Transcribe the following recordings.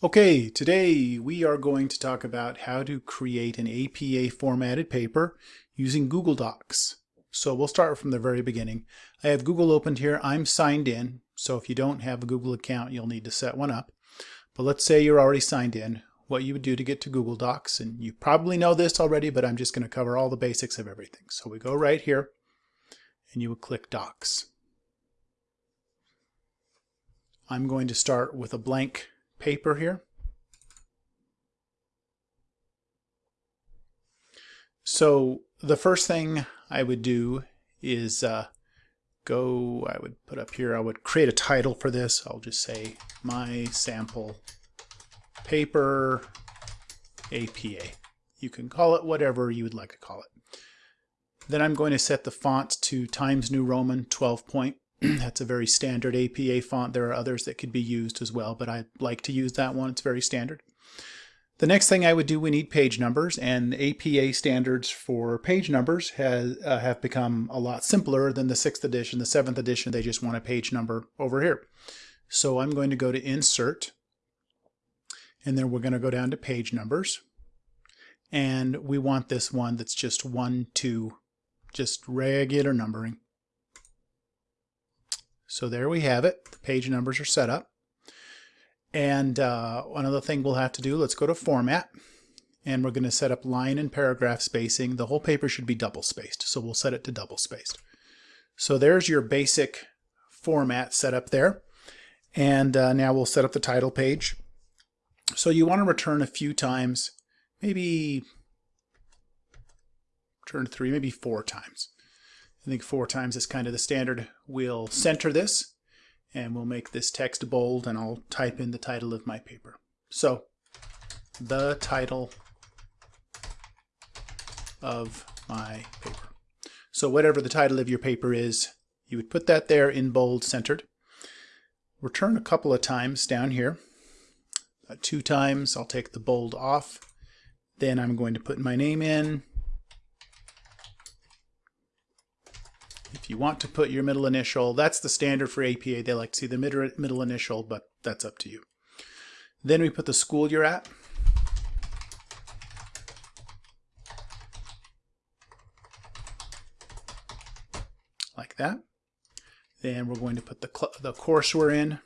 Okay, today we are going to talk about how to create an APA formatted paper using Google Docs. So we'll start from the very beginning. I have Google opened here. I'm signed in. So if you don't have a Google account, you'll need to set one up. But let's say you're already signed in. What you would do to get to Google Docs, and you probably know this already, but I'm just going to cover all the basics of everything. So we go right here, and you would click Docs. I'm going to start with a blank paper here. So the first thing I would do is uh, go, I would put up here, I would create a title for this. I'll just say my sample paper APA. You can call it whatever you would like to call it. Then I'm going to set the font to Times New Roman 12 point. That's a very standard APA font. There are others that could be used as well, but I like to use that one. It's very standard. The next thing I would do, we need page numbers, and APA standards for page numbers has, uh, have become a lot simpler than the 6th edition. The 7th edition, they just want a page number over here. So I'm going to go to Insert, and then we're going to go down to Page Numbers. And we want this one that's just 1, 2, just regular numbering. So there we have it. The page numbers are set up. And uh, another thing we'll have to do, let's go to Format. And we're going to set up line and paragraph spacing. The whole paper should be double spaced, so we'll set it to double spaced. So there's your basic format set up there. And uh, now we'll set up the title page. So you want to return a few times, maybe return three, maybe four times. I think four times is kind of the standard. We'll center this and we'll make this text bold and I'll type in the title of my paper. So the title of my paper. So whatever the title of your paper is, you would put that there in bold centered. Return a couple of times down here. Uh, two times I'll take the bold off. Then I'm going to put my name in If you want to put your middle initial, that's the standard for APA. They like to see the middle initial, but that's up to you. Then we put the school you're at. Like that. Then we're going to put the, the course we're in.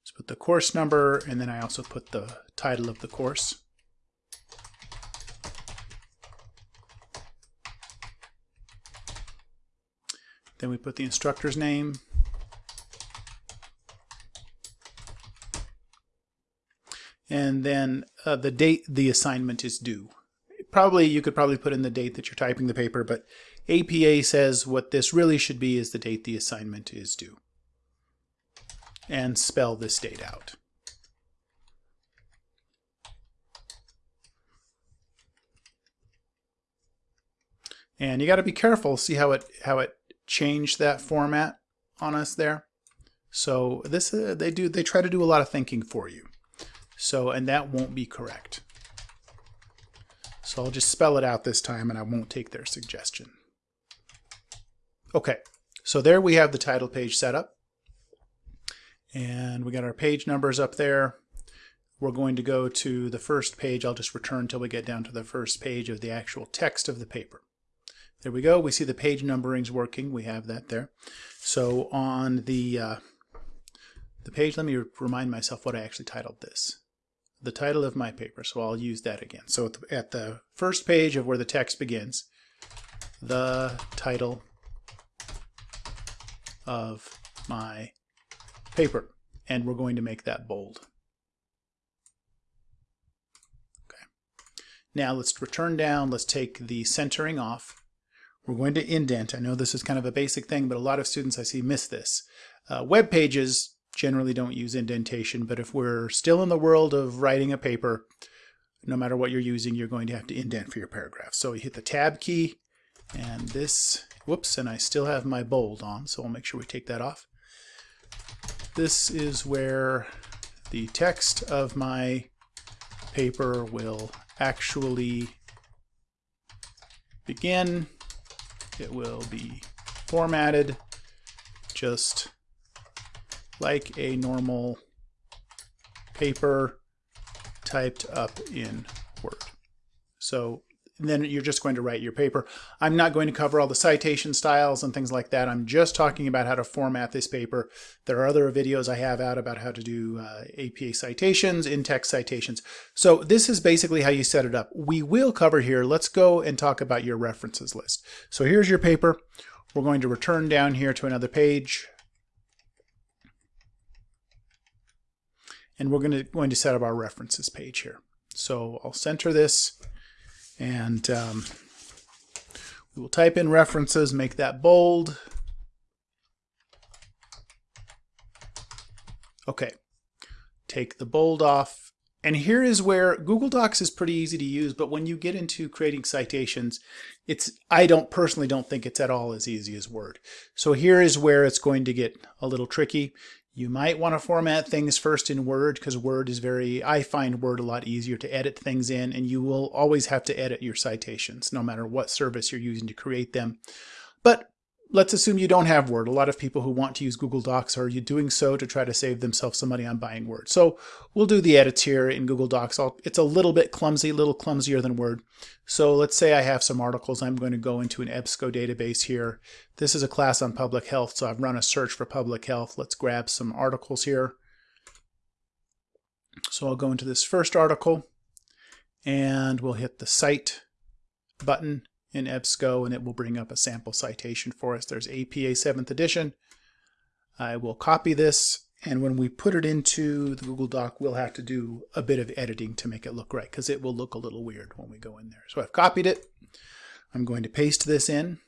Let's put the course number, and then I also put the title of the course. Then we put the instructor's name. And then uh, the date the assignment is due. Probably, you could probably put in the date that you're typing the paper, but APA says what this really should be is the date the assignment is due. And spell this date out. And you got to be careful. See how it how it change that format on us there. So this uh, they do they try to do a lot of thinking for you. So and that won't be correct. So I'll just spell it out this time and I won't take their suggestion. Okay, so there we have the title page set up. And we got our page numbers up there. We're going to go to the first page. I'll just return until we get down to the first page of the actual text of the paper. There we go. We see the page numbering's working. We have that there. So on the uh, the page, let me remind myself what I actually titled this. The title of my paper, so I'll use that again. So at the, at the first page of where the text begins, the title of my paper. And we're going to make that bold. Okay. Now let's return down. Let's take the centering off. We're going to indent. I know this is kind of a basic thing, but a lot of students I see miss this. Uh, web pages generally don't use indentation, but if we're still in the world of writing a paper, no matter what you're using, you're going to have to indent for your paragraph. So you hit the tab key and this, whoops, and I still have my bold on, so we'll make sure we take that off. This is where the text of my paper will actually begin it will be formatted just like a normal paper typed up in Word. So then you're just going to write your paper. I'm not going to cover all the citation styles and things like that. I'm just talking about how to format this paper. There are other videos I have out about how to do uh, APA citations, in-text citations. So this is basically how you set it up. We will cover here, let's go and talk about your references list. So here's your paper. We're going to return down here to another page. And we're going to, going to set up our references page here. So I'll center this and um, we will type in references, make that bold. Okay, take the bold off. And here is where Google Docs is pretty easy to use, but when you get into creating citations, it's I don't personally don't think it's at all as easy as Word. So here is where it's going to get a little tricky. You might want to format things first in Word because Word is very, I find Word a lot easier to edit things in and you will always have to edit your citations no matter what service you're using to create them. But let's assume you don't have Word. A lot of people who want to use Google Docs are you doing so to try to save themselves some money on buying Word. So we'll do the edits here in Google Docs. I'll, it's a little bit clumsy, a little clumsier than Word. So let's say I have some articles. I'm going to go into an EBSCO database here. This is a class on public health, so I've run a search for public health. Let's grab some articles here. So I'll go into this first article and we'll hit the Cite button in EBSCO and it will bring up a sample citation for us. There's APA 7th edition. I will copy this and when we put it into the Google Doc, we'll have to do a bit of editing to make it look right because it will look a little weird when we go in there. So I've copied it. I'm going to paste this in.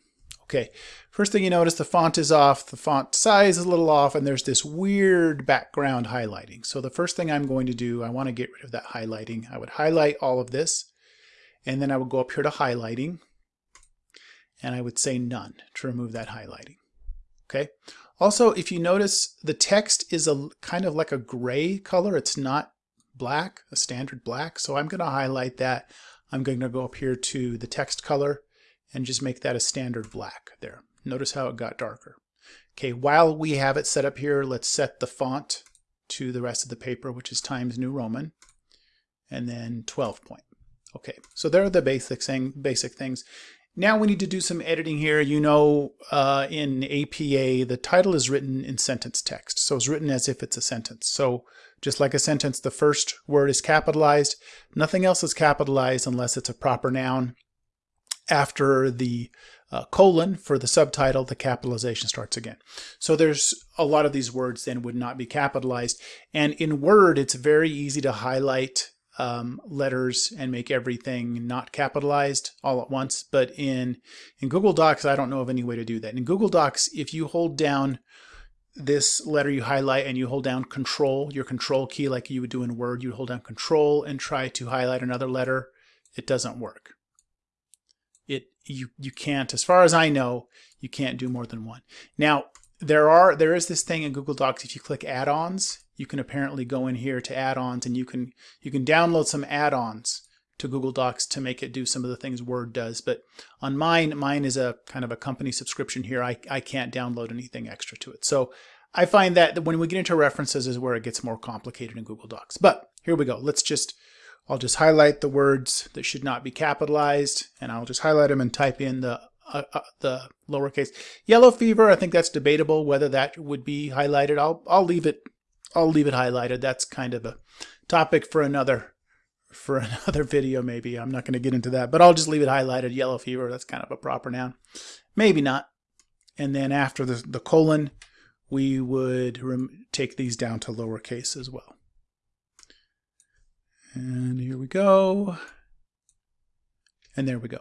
Okay, first thing you notice, the font is off, the font size is a little off, and there's this weird background highlighting. So the first thing I'm going to do, I want to get rid of that highlighting. I would highlight all of this, and then I would go up here to highlighting, and I would say none to remove that highlighting. Okay. Also, if you notice, the text is a kind of like a gray color. It's not black, a standard black. So I'm going to highlight that. I'm going to go up here to the text color and just make that a standard black there. Notice how it got darker. Okay, while we have it set up here, let's set the font to the rest of the paper, which is Times New Roman, and then 12 point. Okay, so there are the basic, thing, basic things. Now we need to do some editing here. You know, uh, in APA, the title is written in sentence text. So it's written as if it's a sentence. So just like a sentence, the first word is capitalized. Nothing else is capitalized unless it's a proper noun. After the uh, colon for the subtitle, the capitalization starts again. So there's a lot of these words then would not be capitalized. And in Word, it's very easy to highlight um, letters and make everything not capitalized all at once. But in, in Google Docs, I don't know of any way to do that. In Google Docs, if you hold down this letter you highlight and you hold down control, your control key like you would do in Word, you hold down control and try to highlight another letter, it doesn't work. It you you can't, as far as I know, you can't do more than one. Now, there are there is this thing in Google Docs if you click add-ons you can apparently go in here to add-ons and you can you can download some add-ons to Google Docs to make it do some of the things Word does. But on mine, mine is a kind of a company subscription here. I, I can't download anything extra to it. So I find that when we get into references is where it gets more complicated in Google Docs. But here we go. Let's just, I'll just highlight the words that should not be capitalized and I'll just highlight them and type in the uh, uh, the lowercase. Yellow fever, I think that's debatable whether that would be highlighted. I'll, I'll leave it I'll leave it highlighted. That's kind of a topic for another for another video maybe. I'm not going to get into that, but I'll just leave it highlighted. Yellow fever, that's kind of a proper noun. Maybe not. And then after the, the colon, we would take these down to lowercase as well. And here we go. And there we go.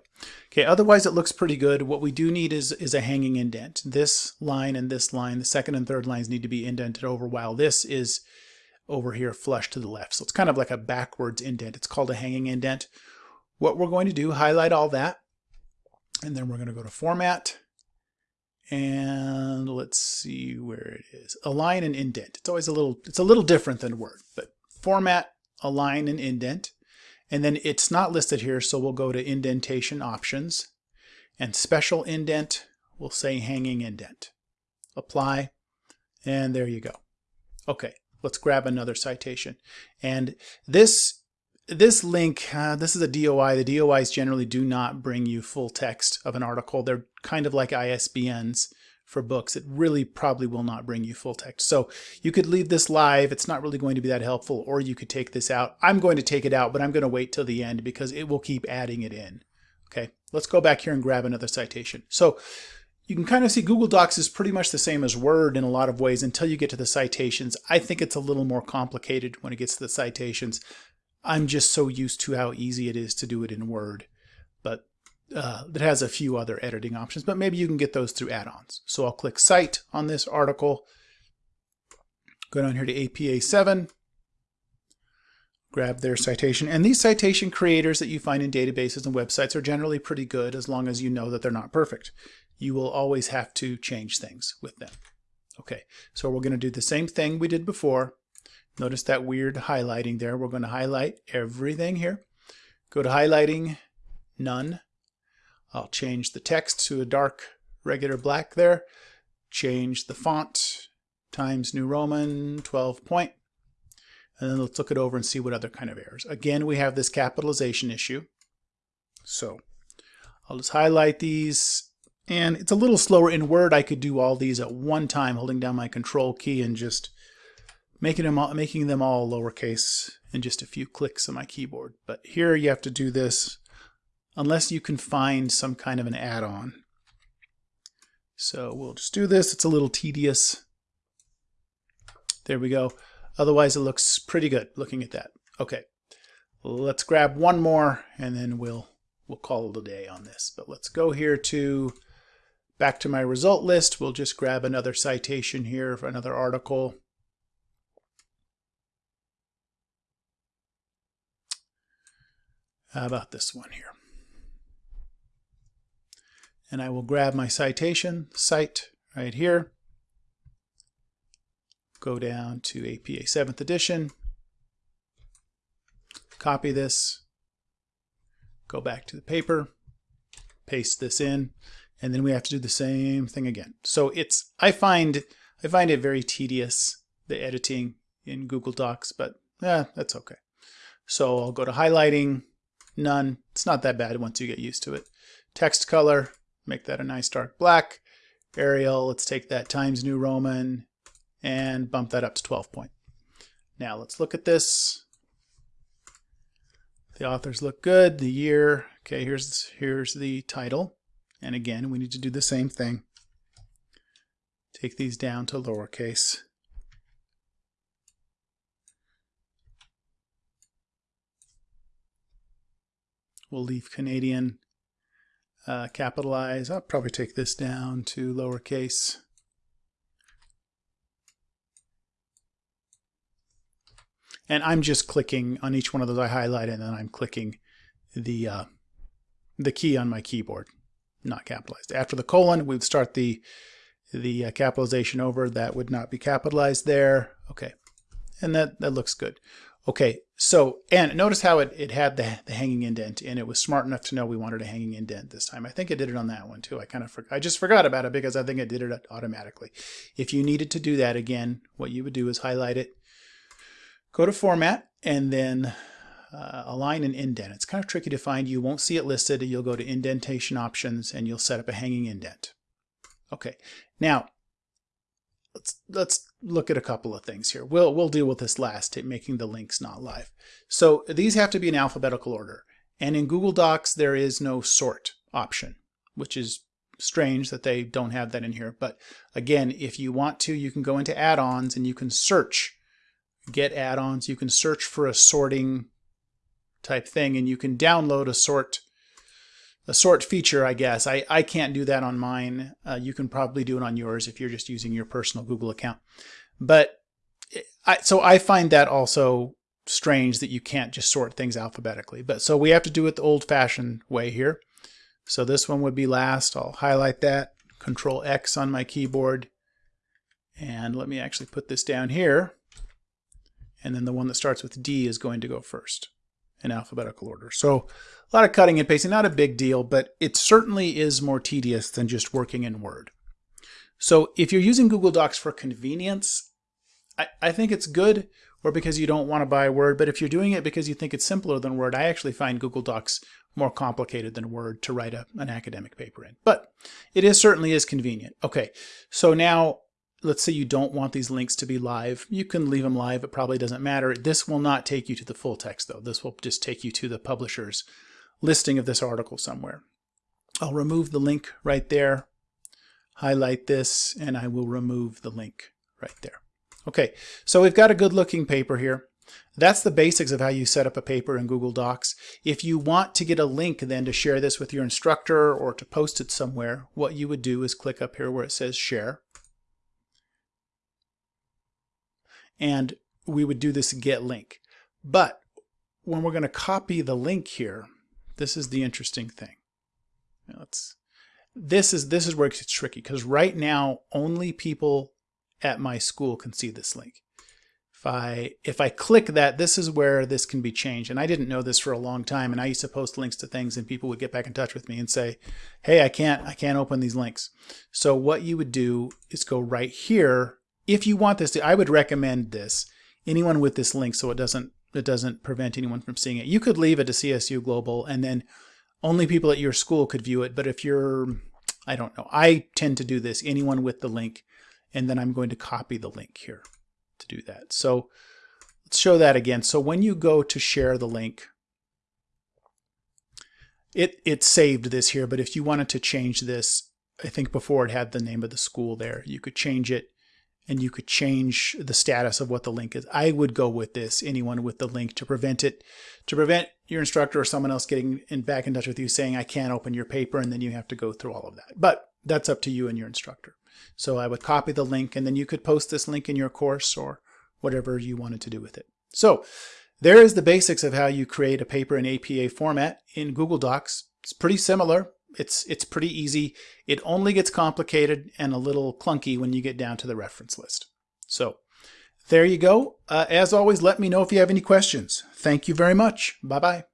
Okay, otherwise it looks pretty good. What we do need is, is a hanging indent. This line and this line, the second and third lines need to be indented over while this is over here flush to the left. So it's kind of like a backwards indent. It's called a hanging indent. What we're going to do, highlight all that, and then we're going to go to Format, and let's see where it is. Align and indent. It's always a little, it's a little different than Word, but Format, Align, and Indent. And then it's not listed here, so we'll go to indentation options and special indent, we'll say hanging indent. Apply, and there you go. Okay, let's grab another citation. And this this link, uh, this is a DOI. The DOIs generally do not bring you full text of an article. They're kind of like ISBNs for books. It really probably will not bring you full text. So you could leave this live. It's not really going to be that helpful, or you could take this out. I'm going to take it out, but I'm going to wait till the end because it will keep adding it in. Okay, let's go back here and grab another citation. So you can kind of see Google Docs is pretty much the same as Word in a lot of ways until you get to the citations. I think it's a little more complicated when it gets to the citations. I'm just so used to how easy it is to do it in Word. But uh, it has a few other editing options, but maybe you can get those through add-ons. So I'll click Cite on this article, go down here to APA 7, grab their citation. And these citation creators that you find in databases and websites are generally pretty good as long as you know that they're not perfect. You will always have to change things with them. Okay, so we're going to do the same thing we did before. Notice that weird highlighting there. We're going to highlight everything here. Go to highlighting, none. I'll change the text to a dark regular black there. Change the font, Times New Roman, 12. And then let's look it over and see what other kind of errors. Again, we have this capitalization issue. So I'll just highlight these. And it's a little slower in Word. I could do all these at one time, holding down my control key and just making them all, making them all lowercase in just a few clicks on my keyboard. But here you have to do this unless you can find some kind of an add-on. So we'll just do this. It's a little tedious. There we go. Otherwise, it looks pretty good looking at that. Okay, let's grab one more and then we'll we'll call it a day on this. But let's go here to back to my result list. We'll just grab another citation here for another article. How about this one here? And I will grab my citation, cite, right here. Go down to APA 7th edition. Copy this. Go back to the paper. Paste this in. And then we have to do the same thing again. So it's, I find, I find it very tedious, the editing in Google Docs, but yeah, that's okay. So I'll go to highlighting, None. It's not that bad once you get used to it. Text color, make that a nice dark black. Arial, let's take that Times New Roman and bump that up to 12 point. Now let's look at this. The authors look good. The year, okay, here's, here's the title. And again, we need to do the same thing. Take these down to lowercase. We'll leave Canadian uh, capitalize. I'll probably take this down to lowercase. And I'm just clicking on each one of those I highlighted, and then I'm clicking the uh, the key on my keyboard, not capitalized. After the colon, we'd start the the uh, capitalization over. That would not be capitalized there. Okay, and that that looks good. Okay, so, and notice how it, it had the, the hanging indent and it was smart enough to know we wanted a hanging indent this time. I think it did it on that one too. I kind of, I just forgot about it because I think it did it automatically. If you needed to do that again, what you would do is highlight it, go to format and then uh, align and indent. It's kind of tricky to find. You won't see it listed. You'll go to indentation options and you'll set up a hanging indent. Okay, now let's let's look at a couple of things here. We'll we'll deal with this last, making the links not live. So these have to be in alphabetical order. And in Google Docs, there is no sort option, which is strange that they don't have that in here. But again, if you want to, you can go into add-ons and you can search, get add-ons. You can search for a sorting type thing and you can download a sort a sort feature, I guess. I, I can't do that on mine. Uh, you can probably do it on yours if you're just using your personal Google account. But I, so I find that also strange that you can't just sort things alphabetically. But so we have to do it the old fashioned way here. So this one would be last. I'll highlight that, control X on my keyboard. And let me actually put this down here. And then the one that starts with D is going to go first in alphabetical order. So a lot of cutting and pasting, not a big deal, but it certainly is more tedious than just working in Word. So if you're using Google Docs for convenience, I, I think it's good or because you don't want to buy Word, but if you're doing it because you think it's simpler than Word, I actually find Google Docs more complicated than Word to write a, an academic paper in. But it is certainly is convenient. Okay, so now let's say you don't want these links to be live. You can leave them live. It probably doesn't matter. This will not take you to the full text though. This will just take you to the publisher's listing of this article somewhere. I'll remove the link right there, highlight this, and I will remove the link right there. Okay, so we've got a good looking paper here. That's the basics of how you set up a paper in Google Docs. If you want to get a link then to share this with your instructor or to post it somewhere, what you would do is click up here where it says share. And we would do this get link. But when we're going to copy the link here, this is the interesting thing. Let's this is this is where it gets tricky because right now only people at my school can see this link. If I if I click that, this is where this can be changed. And I didn't know this for a long time. And I used to post links to things, and people would get back in touch with me and say, "Hey, I can't I can't open these links." So what you would do is go right here. If you want this, to, I would recommend this. Anyone with this link, so it doesn't it doesn't prevent anyone from seeing it. You could leave it to CSU Global, and then only people at your school could view it. But if you're, I don't know, I tend to do this, anyone with the link, and then I'm going to copy the link here to do that. So let's show that again. So when you go to share the link, it, it saved this here, but if you wanted to change this, I think before it had the name of the school there, you could change it and you could change the status of what the link is. I would go with this, anyone with the link to prevent it, to prevent your instructor or someone else getting in back in touch with you saying, I can't open your paper, and then you have to go through all of that. But that's up to you and your instructor. So I would copy the link and then you could post this link in your course or whatever you wanted to do with it. So there is the basics of how you create a paper in APA format in Google Docs. It's pretty similar. It's, it's pretty easy. It only gets complicated and a little clunky when you get down to the reference list. So there you go. Uh, as always, let me know if you have any questions. Thank you very much. Bye-bye.